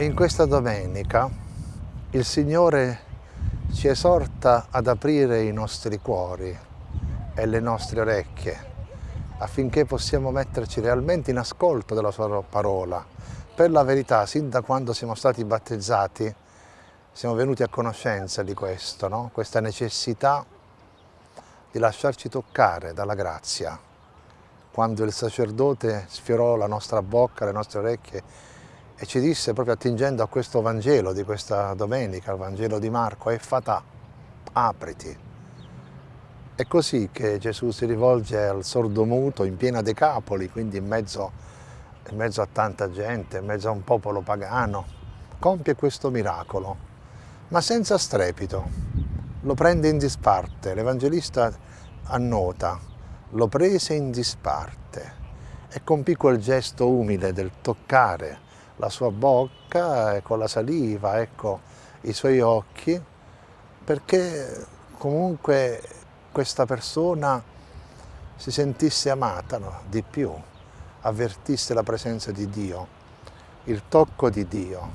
E in questa domenica il Signore ci esorta ad aprire i nostri cuori e le nostre orecchie affinché possiamo metterci realmente in ascolto della Sua parola. Per la verità, sin da quando siamo stati battezzati, siamo venuti a conoscenza di questo, no? questa necessità di lasciarci toccare dalla grazia. Quando il sacerdote sfiorò la nostra bocca, le nostre orecchie e ci disse proprio attingendo a questo Vangelo di questa domenica, il Vangelo di Marco, è fatà, apriti. È così che Gesù si rivolge al sordomuto in piena Decapoli, quindi in mezzo, in mezzo a tanta gente, in mezzo a un popolo pagano, compie questo miracolo, ma senza strepito, lo prende in disparte, l'Evangelista annota, lo prese in disparte e compì quel gesto umile del toccare, la sua bocca con la saliva, ecco, i suoi occhi, perché comunque questa persona si sentisse amata no? di più, avvertisse la presenza di Dio, il tocco di Dio,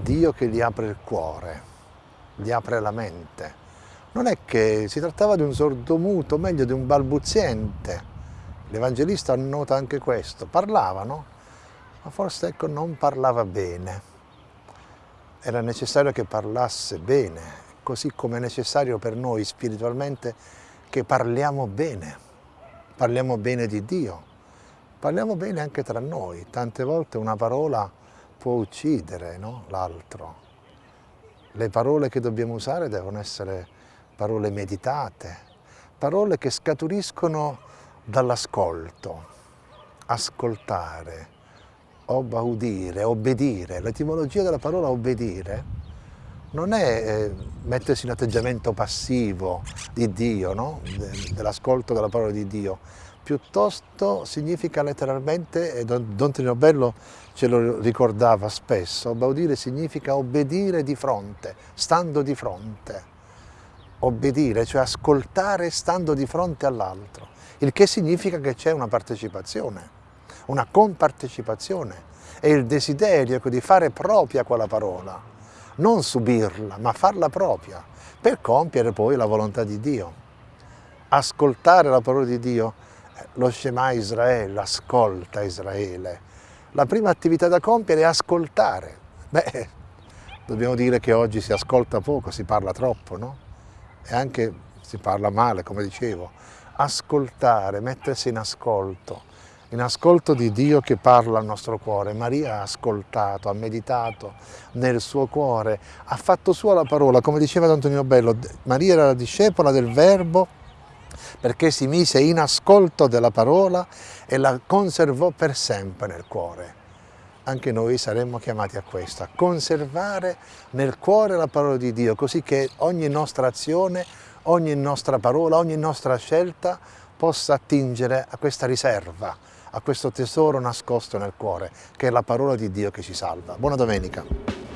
Dio che gli apre il cuore, gli apre la mente. Non è che si trattava di un sordomuto, meglio di un balbuziente. L'Evangelista annota anche questo, parlavano, ma forse ecco, non parlava bene. Era necessario che parlasse bene, così come è necessario per noi spiritualmente che parliamo bene, parliamo bene di Dio, parliamo bene anche tra noi. Tante volte una parola può uccidere no? l'altro. Le parole che dobbiamo usare devono essere parole meditate, parole che scaturiscono dall'ascolto, ascoltare, obaudire, obbedire, l'etimologia della parola obbedire non è eh, mettersi in atteggiamento passivo di Dio, no? dell'ascolto della parola di Dio, piuttosto significa letteralmente, e Don, Don Trino Bello ce lo ricordava spesso, obaudire significa obbedire di fronte, stando di fronte. Obbedire, cioè ascoltare stando di fronte all'altro, il che significa che c'è una partecipazione una compartecipazione e il desiderio di fare propria quella parola, non subirla, ma farla propria, per compiere poi la volontà di Dio. Ascoltare la parola di Dio, lo Shema Israele, ascolta Israele. La prima attività da compiere è ascoltare. Beh, dobbiamo dire che oggi si ascolta poco, si parla troppo, no? E anche si parla male, come dicevo. Ascoltare, mettersi in ascolto, in ascolto di Dio che parla al nostro cuore. Maria ha ascoltato, ha meditato nel suo cuore, ha fatto sua la parola, come diceva Antonio Bello, Maria era la discepola del Verbo perché si mise in ascolto della parola e la conservò per sempre nel cuore. Anche noi saremmo chiamati a questo, a conservare nel cuore la parola di Dio, così che ogni nostra azione, ogni nostra parola, ogni nostra scelta possa attingere a questa riserva, a questo tesoro nascosto nel cuore, che è la parola di Dio che ci salva. Buona domenica!